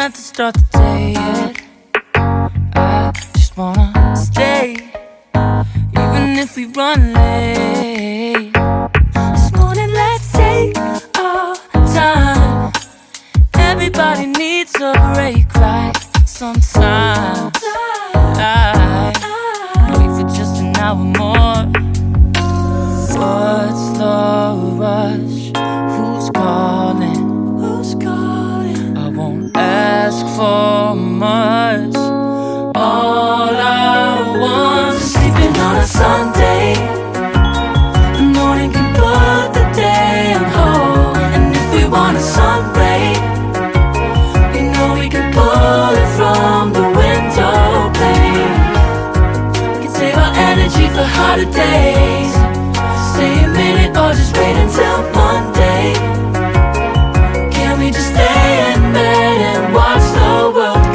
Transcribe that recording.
not to start the day yet I just wanna stay Even if we run late This morning let's take our time Everybody needs a break right sometimes I wait for just an hour more What's the rush? Who's calling? Who's calling? I won't ask ask for much. All I want is sleeping on a Sunday. The morning can put the day on hold. And if we want a sunray, we know we can pull it from the window pane. We can save our energy for harder days. Stay a minute or just wait until Monday.